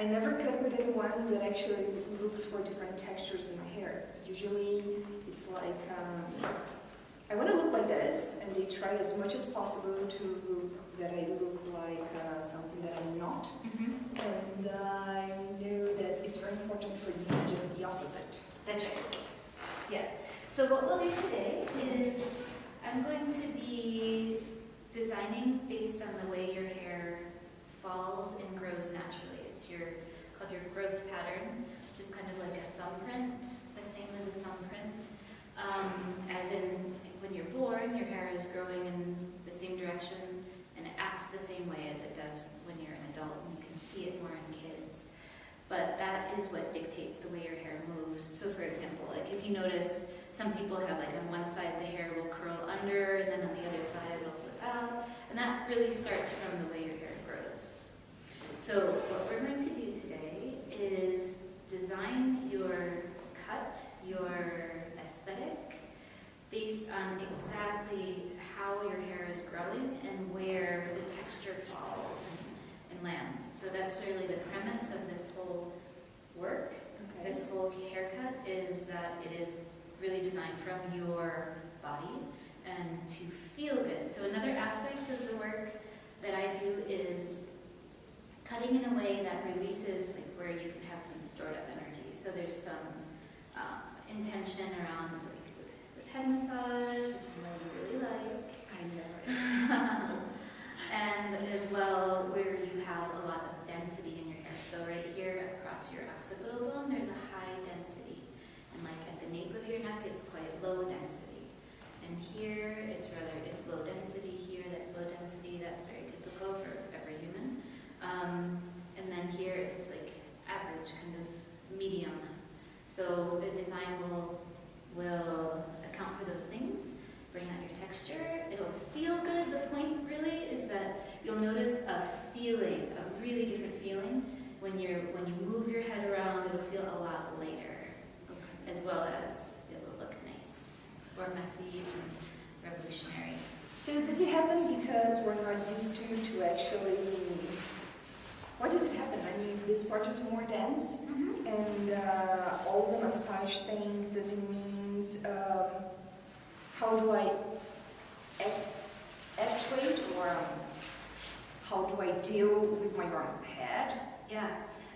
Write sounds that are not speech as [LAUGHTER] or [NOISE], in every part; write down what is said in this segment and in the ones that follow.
I never cut with anyone that actually looks for different textures in my hair. Usually it's like, um, I want to look like this, and they try as much as possible to look that I look like uh, something that I'm not. And I know that it's very important for you just the opposite. That's right. Yeah. So what we'll do today is I'm going to be designing based on the way your hair falls and grows naturally. It's your called your growth pattern, which is kind of like a thumbprint, the same as a thumbprint. Um, as in when you're born, your hair is growing in the same direction and it acts the same way as it does when you're an adult, and you can see it more in kids. But that is what dictates the way your hair moves. So for example, like if you notice some people have like on one side the hair will curl under and then on the other side it'll flip out. And that really starts from the way your hair grows. So what we're going to do today is design your cut, your aesthetic, based on exactly how your hair is growing and where the texture falls and, and lands. So that's really the premise of this whole work. Okay. This whole haircut is that it is really designed from your body and to feel good. So another aspect of the work that I do is cutting in a way that releases like where you can have some stored up energy. So there's some um, intention around like with, with head massage, which I know you really like, I never. [LAUGHS] and as well where you have a lot of density in your hair. So right here across your occipital bone, there's a high density. And like at the nape of your neck, it's quite low density. And here, it's rather, it's low density. Here, that's low density. That's very typical for every human. Um, and then here, it's like average, kind of medium. So the design will, will account for those things bring out your texture. It'll feel good. The point really is that you'll notice a feeling, a really different feeling when you're when you move your head around. It'll feel a lot lighter, as well as it will look nice or messy and revolutionary. So does it happen because we're not used to to actually? Why does it happen? I mean, if this part is more dense, and uh, all the massage thing, does it mean um, how do I actuate or um, how do I deal with my own head? Yeah.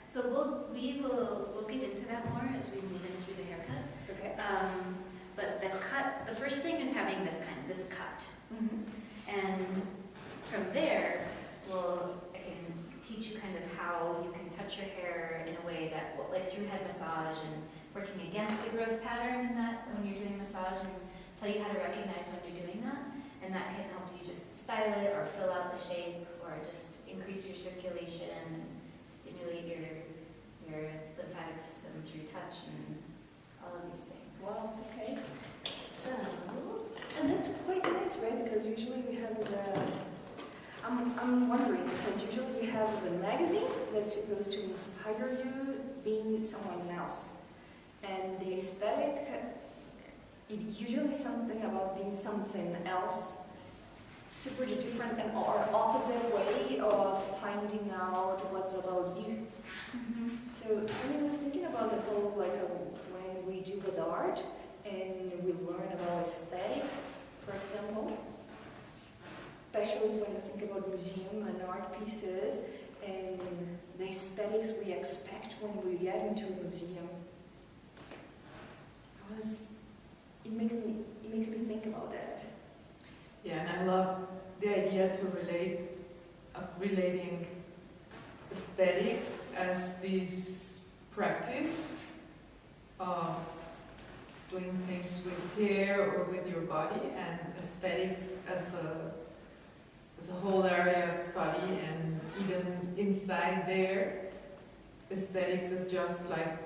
So we'll we will we'll get into that more as we move in through the haircut. Okay. Um, but the cut, the first thing is having this kind this cut. And from there, we'll, teach you kind of how you can touch your hair in a way that, like through head massage and working against the growth pattern in that when you're doing massage and tell you how to recognize when you're doing that. And that can help you just style it or fill out the shape or just increase your circulation and stimulate your, your lymphatic system through touch and all of these things. Well, okay. So, And that's quite nice, right? Because usually we have the. I'm, I'm wondering because usually we have the magazines that's supposed to inspire you being someone else. And the aesthetic, it usually something about being something else, super different and or opposite way of finding out what's about you. So when I was thinking about the whole, like, uh, when we do with art and we learn about aesthetics, for example, especially when you think about museum and art pieces and the aesthetics we expect when we get into a museum, I was, it makes me, it makes me think about that. Yeah, and I love the idea to relate, of relating aesthetics as this practice of doing things with hair or with your body, and aesthetics as a as a whole area of study, and even inside there, aesthetics is just like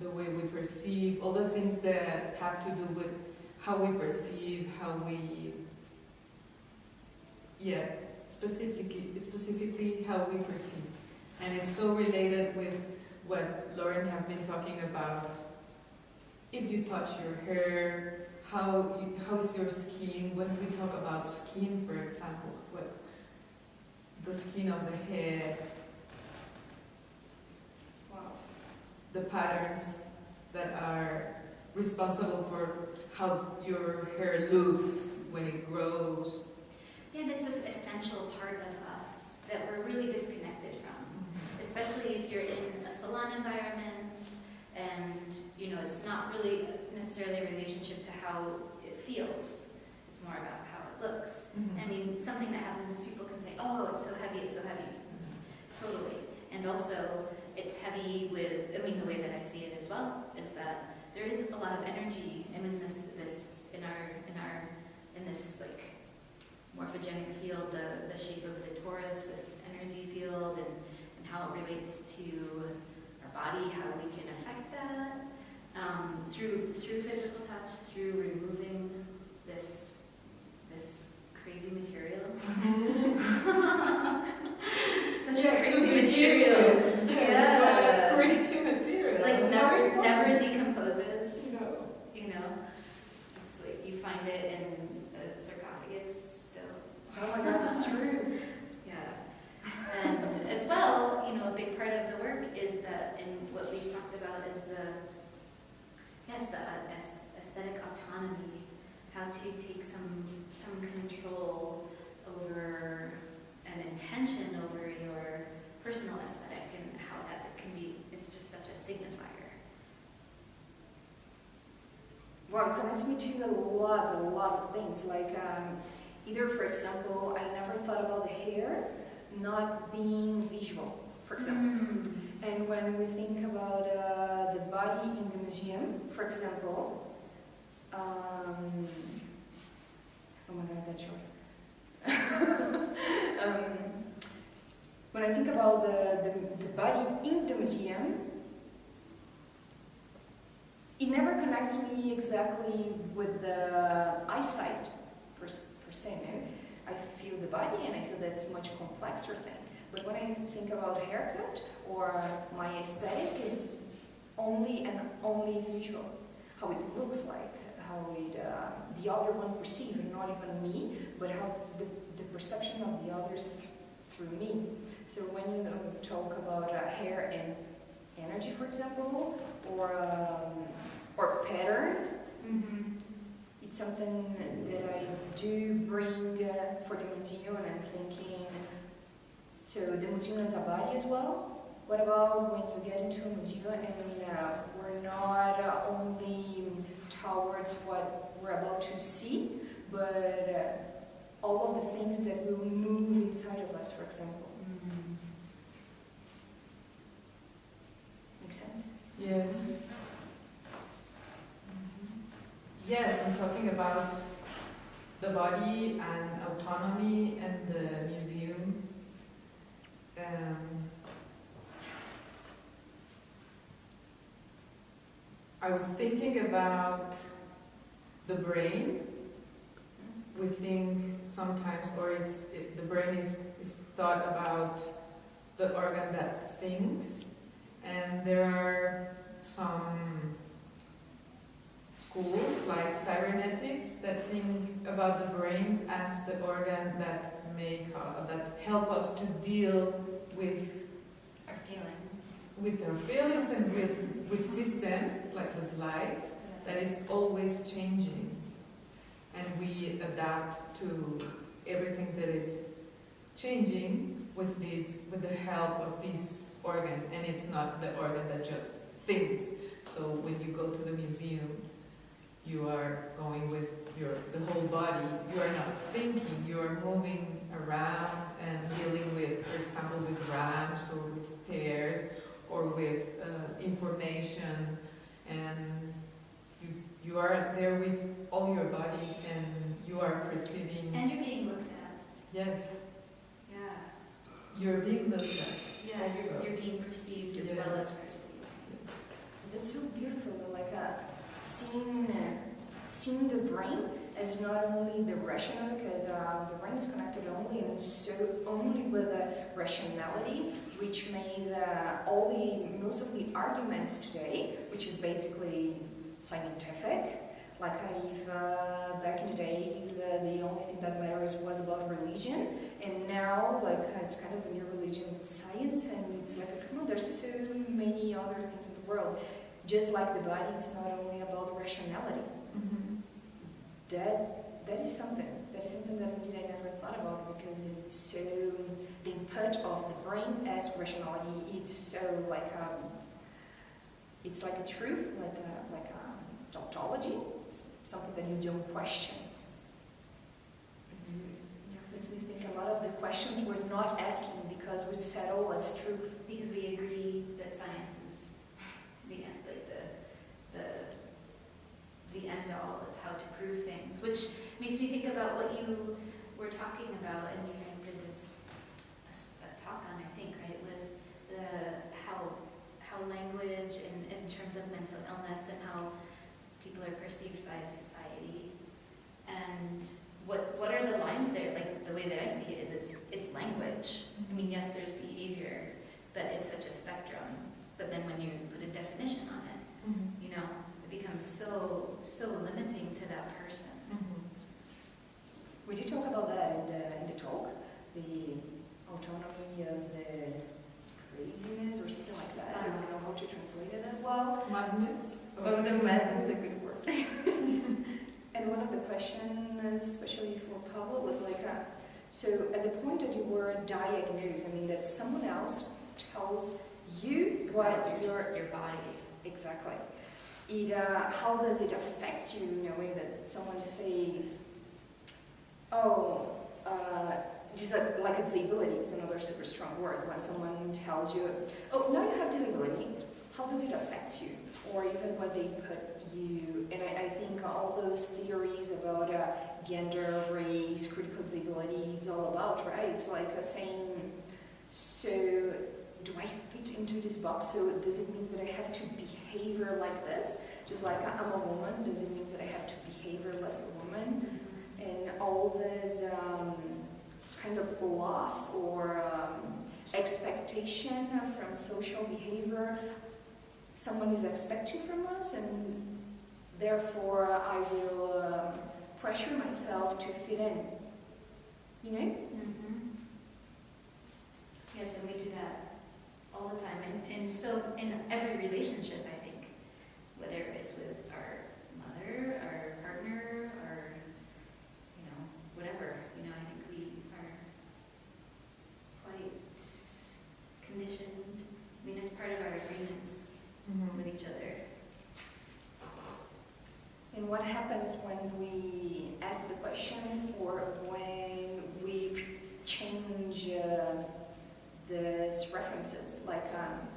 the way we perceive all the things that have to do with how we perceive, how we yeah, specifically, specifically how we perceive. And it's so related with what Lauren have been talking about. If you touch your hair, how you, how is your skin? When we talk about skin, the skin of the head, the patterns that are responsible for how your hair looks when it grows. Yeah, and it's this essential part of us that we're really disconnected from, mm-hmm. especially if you're in a salon environment and, you know, it's not really necessarily a relationship to how it feels. It's more about it looks. I mean, something that happens is people can say, oh, it's so heavy, it's so heavy. Totally. And also, it's heavy with, I mean, the way that I see it as well is that there is a lot of energy and in this, this, in our, in our, in this like morphogenic field, the, the shape of the torus, this energy field and, and how it relates to our body, how we can affect that, um, through, through physical touch, through removing this, this crazy material. [LAUGHS] Such a crazy material. Yeah. Crazy material. Like never, never decomposes, No. you know? It's like you find it in a sarcophagus still. Oh my god, it's true. Yeah. And as well, you know, a big part of the work is that, and what we've talked about is the, yes, the uh, aes- aesthetic autonomy, how to take some, some control over an intention over your personal aesthetic and how that can be, is just such a signifier. Well, it connects me to lots and lots of things. Like, um, either, for example, I never thought about the hair not being visual, for example. And when we think about uh, the body in the museum, for example, um, oh my god, that's short. [LAUGHS] um, when I think about the, the, the body in the museum, it never connects me exactly with the eyesight per, per se. No? I feel the body and I feel that's much complexer thing. But when I think about haircut or my aesthetic, it's only and only visual. How it looks like, how it, uh, the other one perceives, not even me, but how the, the perception of the others th- through me. So when you um, talk about uh, hair and energy, for example, or um, or pattern, Mm-hmm. it's something that I do bring uh, for the museum, and I'm thinking. So the museum is a body as well. What about when you get into a museum and uh, we're not uh, only towards what we're about to see, but uh, all of the things that will move inside of us, for example. Makes sense? Yes. Yes, I'm talking about the body and autonomy and the museum. Um, I was thinking about the brain. We think sometimes, or it's it, the brain is, is thought about the organ that thinks, and there are some schools like cybernetics that think about the brain as the organ that make uh, that help us to deal with Our feelings. with our feelings and with with systems like with life that is always changing. And we adapt to everything that is changing with this with the help of this organ. And it's not the organ that just thinks. So when you go to the museum you are going with your the whole body you are not thinking you are moving around and dealing with for example with ramps or with stairs or with uh, information and you you are there with all your body and you are perceiving And you're being looked at. yes Yeah. you're being looked at Yeah, Also. you're, you're being perceived as well as Yes. perceived. That's so beautiful, like uh, seeing, uh, seeing the brain as not only the rational, because uh, the brain is connected only and so only with the rationality, which made uh, all the most of the arguments today, which is basically scientific. Like if uh, back in the days uh, the only thing that matters was about religion, and now like it's kind of the new religion science, and it's like come on, there's so many other things in the world. Just like the body, it's not only about rationality. Mhm. That that is something. That is something that indeed I never thought about because it's so the input of the brain as rationality. It's so like um, it's like a truth, like a, like a tautology. It's something that you don't question. Makes me think a lot of the questions we're not asking because we settle as truth. Because we agree that science is the end, like the, the, the end all, it's how to prove things, which makes me think about what you were talking about, and you guys did this, a s- a talk on, I think, right, with the, how, how language and in terms of mental illness and how people are perceived by society. And what, what are the lines there? Like, the way that I see it is it's, it's language. I mean, mm-hmm. yes, there's behavior, but it's such a spectrum. But then when you put a definition on it, Mhm. you know, it becomes so, so limiting to that person. Mhm. We did talk about that in the, in the talk, the autonomy of the craziness or something like that. I don't know how to translate it well. Madness. Oh, the madness, is a good word. [LAUGHS] and one of the questions, especially for Pablo, was like, uh, so at the point that you were diagnosed, I mean, that someone else tells you what your, your your body. exactly. It, uh, how does it affect you way that someone says, oh, uh, dis- like a disability is another super strong word. When someone tells you, oh, now you have disability, how does it affect you? Or even when they put you, and I, I think all those theories about uh, gender, race, critical disability, it's all about, right? It's like a saying, so do I fit into this box? So does it mean that I have to behave like this? Just like I'm a woman, does it mean that I have to behave like a woman? And all this um, kind of loss or um, expectation from social behavior someone is expecting from us, and therefore I will um, pressure myself to fit in. You know? Mhm. Yes, and we do that all the time. And, and so in every relationship, I think, whether it's with our mother, our partner, or, you know, whatever, you know, I think we are quite conditioned. I mean, it's part of our agreements Mhm. with each other. And what happens when we ask the questions or when we change uh, these references? Like, um,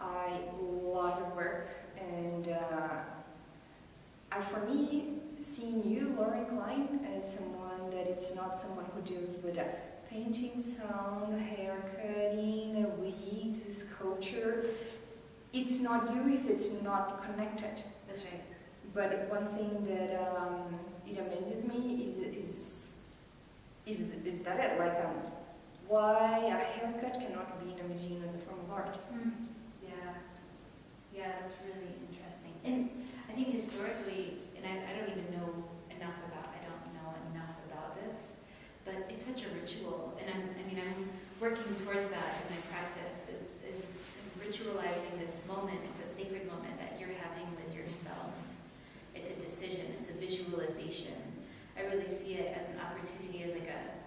I love your work, and uh, I, for me, seeing you, Lauren Klein, as someone that it's not someone who deals with uh, painting, sound, hair cutting, wigs, sculpture. It's not you if it's not connected. That's right. But one thing that um, it amazes me is is is, is that it? Like, um, why a haircut cannot be in a museum as a form of art? Hmm. Yeah, yeah, that's really interesting. And I think historically, and I, I don't even know enough about, I don't know enough about this, but it's such a ritual, and I'm, I mean, I'm working towards that in my practice, is, is ritualizing this moment, it's a sacred moment that you're having with yourself. It's a decision, it's a visualization. I really see it as an opportunity, as like a,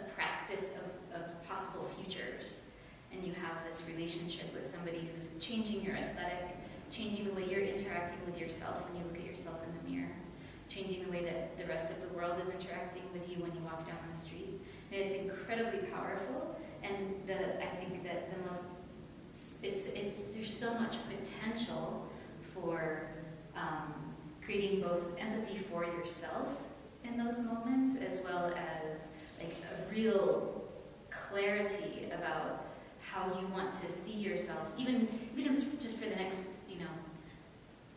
a practice of, of possible futures and you have this relationship with somebody who's changing your aesthetic, changing the way you're interacting with yourself when you look at yourself in the mirror, changing the way that the rest of the world is interacting with you when you walk down the street. And it's incredibly powerful, and the I think that the most it's it's there's so much potential for um, creating both empathy for yourself in those moments, as well as like a real clarity about how you want to see yourself, even even if it's just for the next, you know,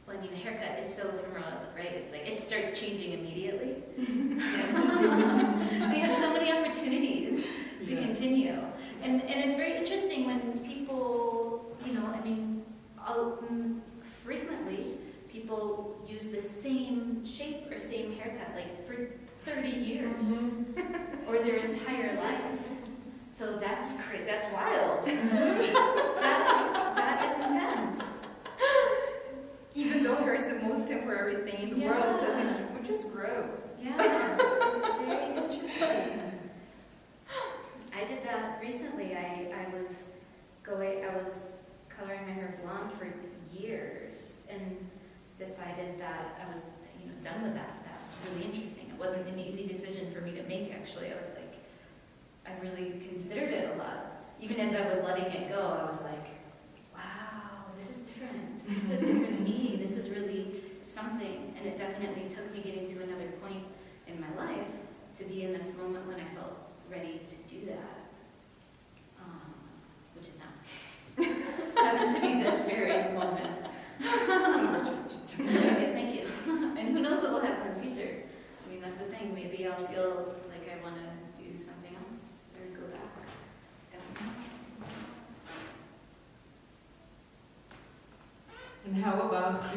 well, I mean, a haircut is so ephemeral, right? It's like it starts changing immediately. [LAUGHS] [LAUGHS] so you have so many opportunities to Yeah. continue, and and it's very interesting when people, you know, I mean, I'll, mm, frequently people use the same shape or same haircut like for 30 years mm -hmm. or their entire life. So that's great. that's wild. Mm-hmm. [LAUGHS] that, is, that is intense. Even though hair is the most temporary thing in the yeah. world, because it just grow. Yeah.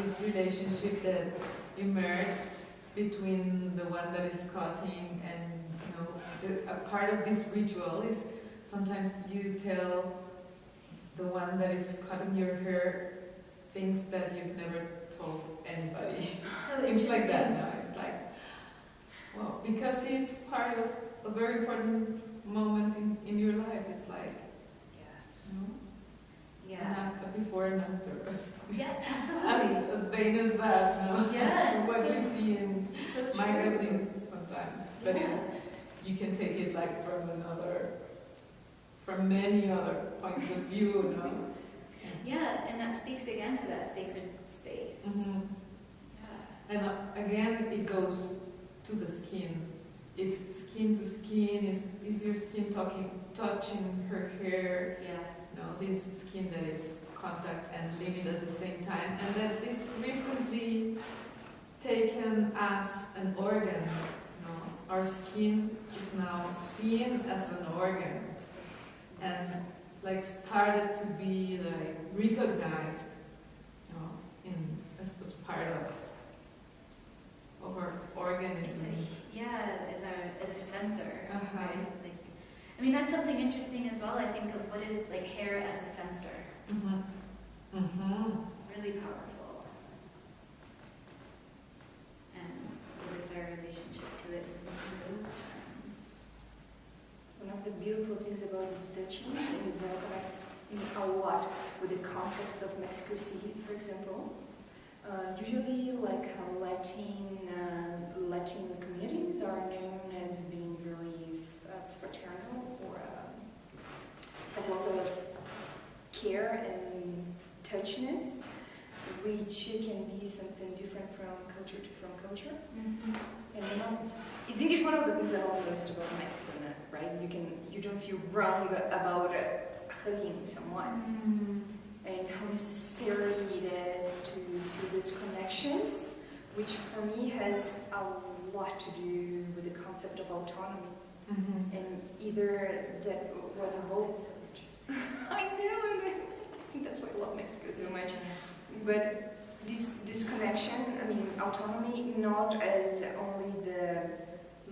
This relationship that emerges between the one that is cutting and, you know, the, a part of this ritual is sometimes you tell the one that is cutting your hair things that you've never told anybody. So [LAUGHS] Things like that now. It's like, well, because it's part of a very important moment in, in your life. It's like, Yes. you know, Yeah. a before and after. [LAUGHS] As, Yeah, as, absolutely. as vain as that, no? [LAUGHS] Yeah, what so- we see in So magazines sometimes. But it, Yeah. you can take it like from another, from many other points of view, no? [LAUGHS] Yeah, and that speaks again to that sacred space. Mhm. Yeah. And uh, again, it goes to the skin. It's skin to skin. Is is your skin talking, touching her hair? Yeah. No, this skin that is contact and limit at the same time, and that is recently taken as an organ. No, our skin is now seen as an organ, and like started to be like recognized, you know, in as, as part of of our It's organism. a, yeah, as a, as a sensor, Uh-huh. right? Like, I mean, that's something interesting as well. I think of what is like hair as a sensor. Mm -hmm. Mm -hmm. Really powerful. And what is our relationship to it in those terms? One of the beautiful things about this touching is that it connects me a lot with the context of Mexico City, for example. Uh, usually, like Latin uh, Latin communities are known as being very f- uh, fraternal or uh, lots of care and touchiness, which can be something different from culture to from culture. And one of, it's indeed one of the things I love most about Mexico, right? You can you don't feel wrong about uh, hugging someone, and how necessary it is to feel these connections, which for me has a lot to do with the concept of autonomy, Mhm. and either that what involves. [LAUGHS] I know, I think that's why I love Mexico so much. But this this connection, I mean, autonomy, not as only the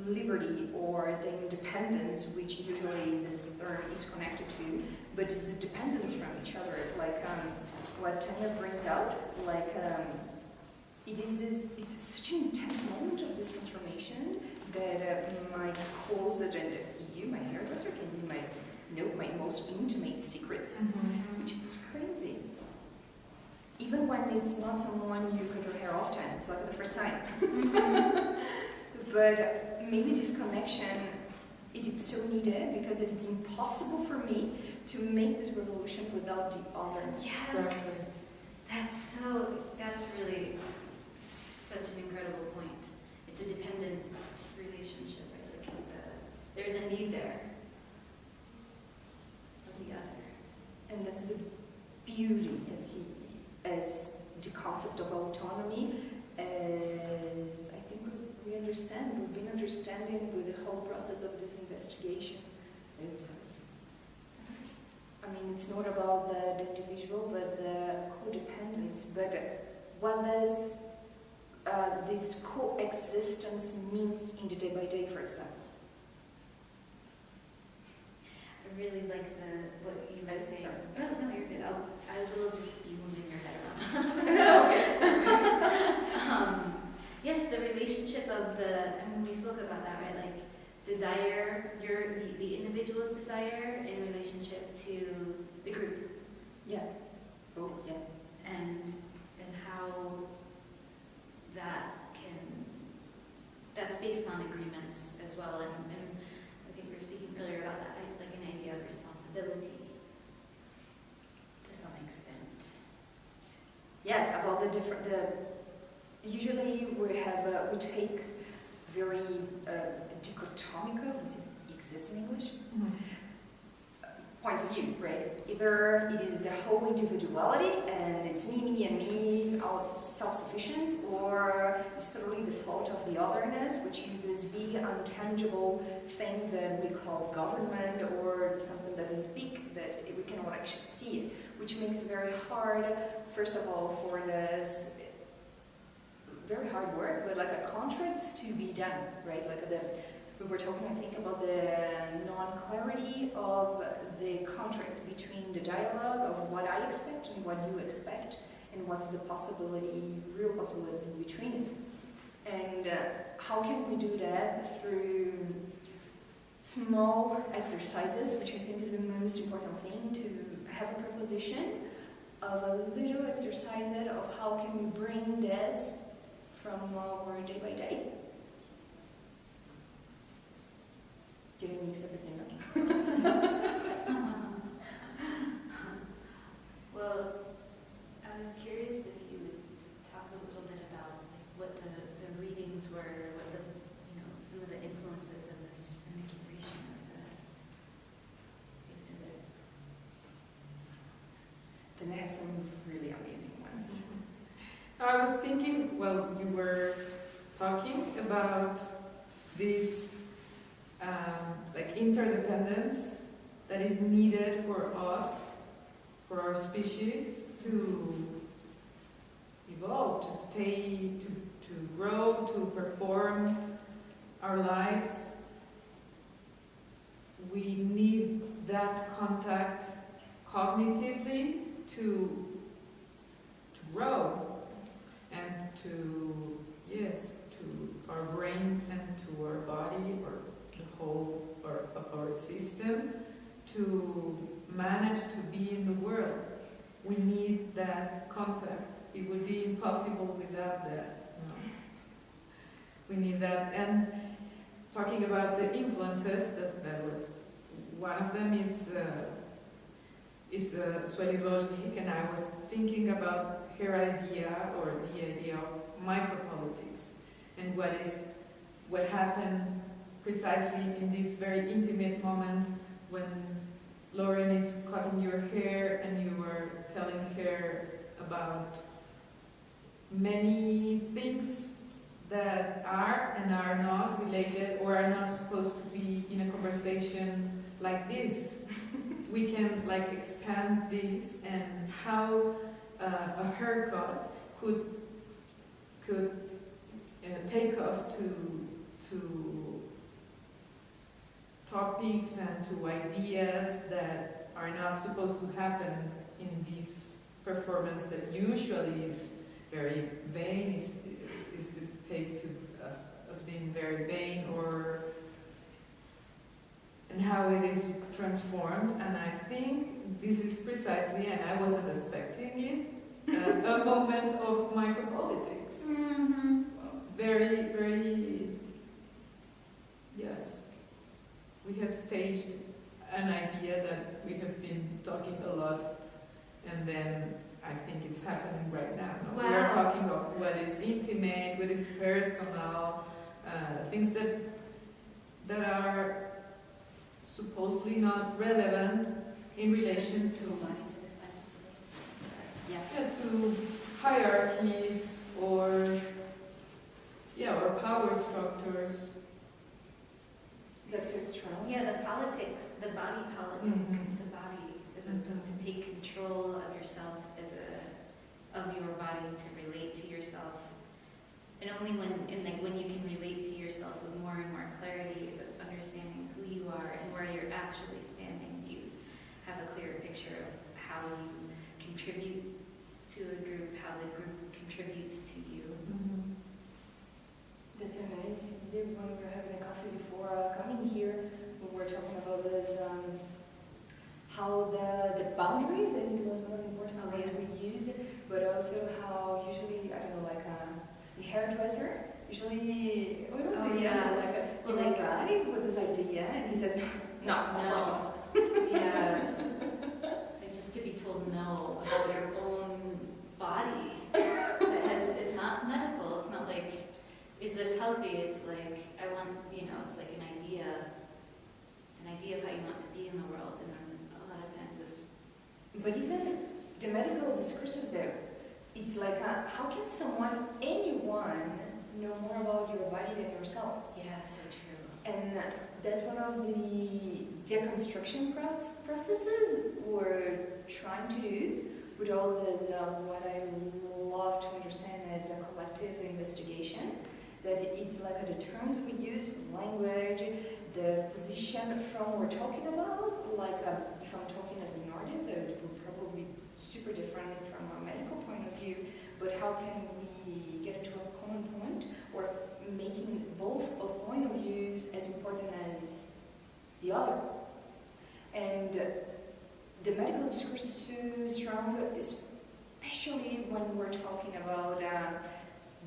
liberty or the independence, which usually this term is connected to, but is the dependence from each other. Like um, what Tanya brings out, like um, it is this. It's such an intense moment of this transformation that uh, my closet and you, my hairdresser, can be my know my most intimate secrets Mhm. which is crazy. Even when it's not someone you cut your hair often, it's like the first time. [LAUGHS] but maybe this connection, it is so needed because it is impossible for me to make this revolution without the other. Yes. That's so, that's really such an incredible point. It's a dependent relationship, it's a, there's a need there of the other. And that's the beauty as, he, as the concept of autonomy, as I think we, understand, we've been understanding with the whole process of this investigation. And, I mean, it's not about the, the individual, but the codependence. But what does uh, this coexistence means in the day by day, for example? I really like the, what I just sorry. No, no, you're good. I'll, I will just be moving your head around. [LAUGHS] um, yes, the relationship of the, I mean, we spoke about that, right? Like desire, your the, the individual's desire in relationship to the group. Yeah. Oh, yeah. And and how that can that's based on agreements as well and Yes, about the different, the, usually we have, uh, we take very uh, dichotomical, does it exist in English? Point of view, right? Either it is the whole individuality and it's me, me, and me, our self-sufficient, or it's totally the fault of the otherness, which is this big, untangible thing that we call government or something that is big that we cannot actually see it, which makes it very hard, first of all, for this very hard work, but like a contract to be done, right? Like the we were talking, I think, about the non-clarity of the contract between the dialogue of what I expect and what you expect, and what's the possibility, real possibilities in between. And uh, how can we do that through small exercises, which I think is the most important thing, to have a proposition of a little exercise of how can we bring this from uh, our day by day. Did I mix [LAUGHS] everything up? Well, I was curious if you would talk a little bit about like what the, the readings were, what the, you know, some of the influences of this in the curation of the exhibit. Then it has some really amazing ones. I was thinking, well, you were talking about this um, like interdependence that is needed for us, for our species to evolve, to stay, to, to grow, to perform our lives. We need that contact cognitively to, to grow and to, yes, to our brain and to our body or the whole or of our system to manage to be in the world. We need that contact. It would be impossible without that. We need that. And talking about the influences, that, that was one of them is uh, is uh, Rolnik, and I was thinking about her idea or the idea of micropolitics and what is what happened precisely in this very intimate moment when Lauren is cutting your hair and you were telling her about many things that are and are not related or are not supposed to be in a conversation like this. [LAUGHS] we can like expand this and how uh, a haircut could could uh, take us to to topics and to ideas that are not supposed to happen in this performance that usually is very vain, is, is, is take to us as being very vain or and how it is transformed. And I think this is precisely and I wasn't expecting it uh, a [LAUGHS] moment of micropolitics. Mm-hmm. very very yes we have staged an idea that we have been talking a lot and then I think it's happening right now. no? We are talking of what is intimate, what is personal, uh, things that that are supposedly not relevant in relation to Hold on to this line just a bit. Yeah. yes to hierarchies or yeah or power structures. That's so strong. Yeah, the politics, the body politic, Mhm. the body is a, to take control of yourself as a, of your body to relate to yourself. And only when, and like when you can relate to yourself with more and more clarity of understanding who you are and where you're actually standing, you have a clearer picture of how you contribute to a group, how the group contributes to you. It's so nice. When we were having a coffee before uh, coming here, we were talking about this, um, how the, the boundaries, I think it was one of the important oh, words yes. we use, but also how usually, I don't know, like um, the hairdresser, usually, what was oh, yeah. like a, you with this idea and he says, no, [LAUGHS] no. of course not. [LAUGHS] yeah. Healthy? It's like, I want, you know, it's like an idea. It's an idea of how you want to be in the world, and then a lot of times it's, But even the medical discourses there, it's like, uh, how can someone, anyone, know more about your body than yourself? yeah, so true. And that's one of the deconstruction processes we're trying to do with all this, uh, what I love to understand as a collective investigation. That it's like the terms we use, language, the position from we're talking about, like uh, if I'm talking as an artist, it would probably be super different from a medical point of view, but how can we get to a common point or making both of point of views as important as the other. And the medical discourse is so strong, especially when we're talking about uh,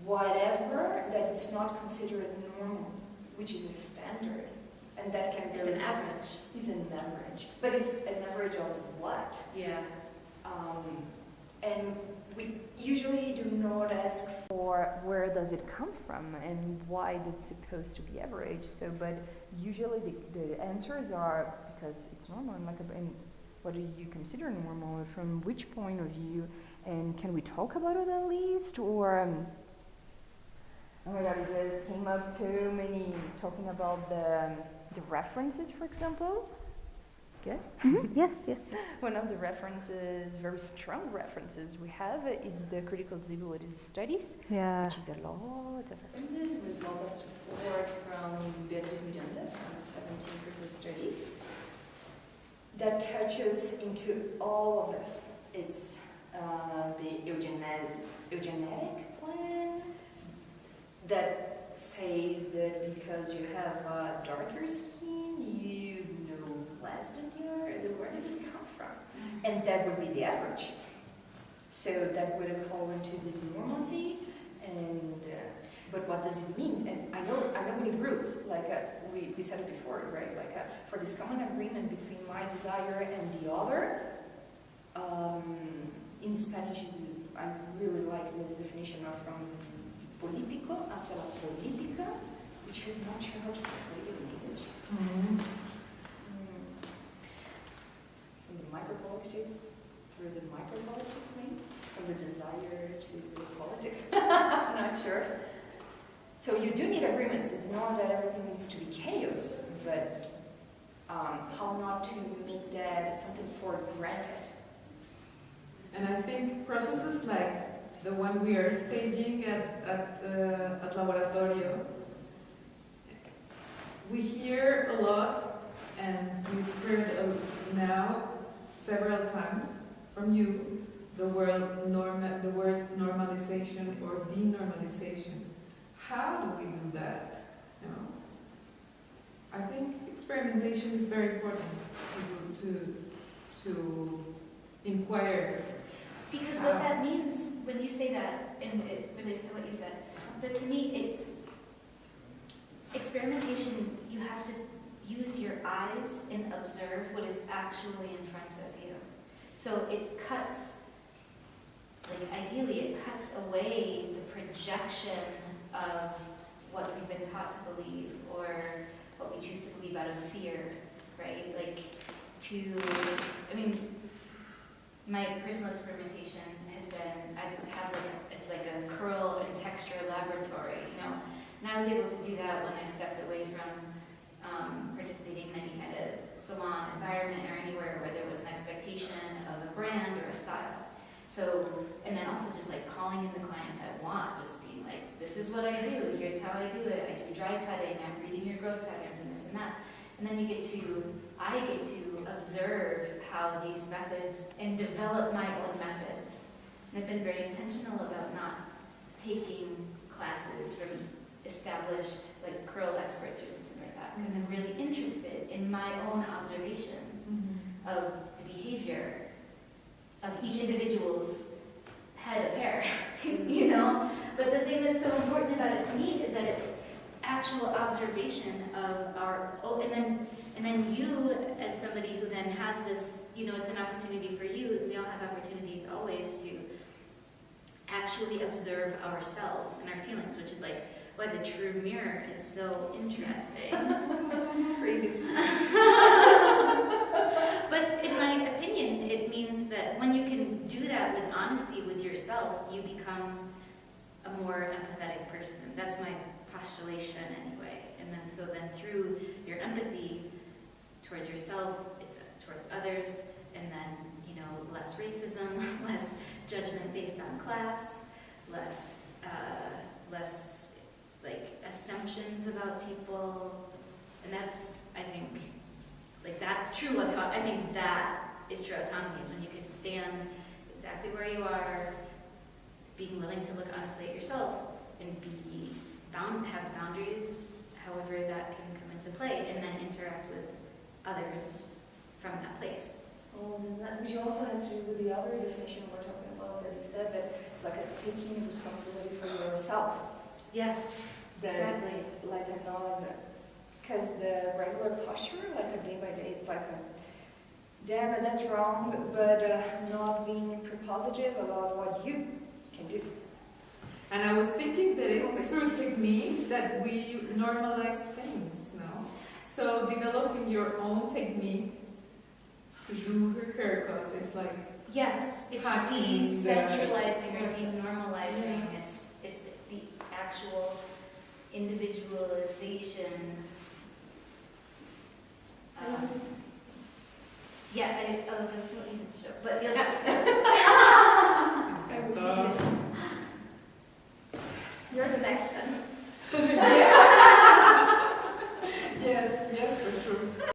whatever not considered normal, which is a standard. And that can be It's an average. Is an average. But it's an average of what? Yeah. Um, and we usually do not ask for where does it come from and why it's supposed to be average. So, but usually the, the answers are because it's normal and like, and what do you consider normal from which point of view, and can we talk about it at least, or um, oh my god, it just came up so many talking about the um, the references, for example. Good. [LAUGHS] Yes, yes. One of the references, very strong references we have is the critical disabilities studies, Yeah. which is a lot of references with lots of support from Beatriz Miranda from 17 critical studies that touches into all of this. It's uh, the eugenetic, eugenetic plan that says that because you have uh, darker skin, you know less than the other. Where does it come from? And that would be the average. So that would call into this normalcy, and uh, but what does it mean? And I know I know need rules, like uh, we, we said it before, right? Like uh, for this common agreement between my desire and the other. Um, in Spanish, I really like this definition of from político hacia la política, which I'm not sure how to translate it in English. Mhm. Mm. From the micropolitics through the micropolitics, maybe? From the desire to the politics? [LAUGHS] I'm not sure. So you do need agreements. It's not that everything needs to be chaos, but um, how not to make that something for granted. And I think processes like the one we are staging at, at, uh, at Laboratorio, we hear a lot, and we've heard now several times from you the word norma, the word normalization or denormalization. How do we do that? You know, I think experimentation is very important to to, to inquire Because what that means, when you say that, and it relates to what you said, but to me, it's experimentation, you have to use your eyes and observe what is actually in front of you. So it cuts, like ideally, it cuts away the projection of what we've been taught to believe or what we choose to believe out of fear, right? Like to, I mean, my personal experimentation has been, I have like, a- it's like a curl and texture laboratory, you know? And I was able to do that when I stepped away from um, participating in any kind of salon environment or anywhere where there was an expectation of a brand or a style. So, and then also just like calling in the clients I want, just being like, this is what I do, here's how I do it, I do dry cutting, I'm reading your growth patterns and this and that. And then you get to, I get to observe how these methods and develop my own methods. And I've been very intentional about not taking classes from established like curl experts or something like that, because I'm really interested in my own observation mm-hmm. of the behavior of each individual's head of hair, [LAUGHS] you know? But the thing that's so important about it to me is that it's actual observation of our, oh, and then, and then you, as somebody who then has this, you know, it's an opportunity for you, we all have opportunities always to actually observe ourselves and our feelings, which is like why the true mirror is so interesting. [LAUGHS] Crazy experience. [LAUGHS] But in my opinion, it means that when you can do that with honesty with yourself, you become a more empathetic person. That's my postulation anyway. And then so then through your empathy towards yourself, it's towards others, and then, you know, less racism, [LAUGHS] less judgment based on class, less, uh, less like assumptions about people. And that's, I think, like that's true autonomy. I think that is true autonomy is when you can stand exactly where you are, being willing to look honestly at yourself and be bound, have boundaries, however that can come into play, and then interact with others from that place. Um, that, which also has to do with the other definition we're talking about that you said that it's like a taking responsibility for yourself. Yes, That, exactly. Like a non, because the regular posture, like a day by day, it's like a, damn it, that's wrong, but uh, not being prepositive about what you can do. And I was thinking that it's through techniques that we normalize things, no? So developing your own technique to do her haircut is like yes, it's decentralizing or denormalizing. Yeah. It's it's the, the, actual individualization. Um, yeah, I, oh, there's it. in the show, but yes. [LAUGHS] You're the next one. [LAUGHS] [LAUGHS] Yes, yes, for sure.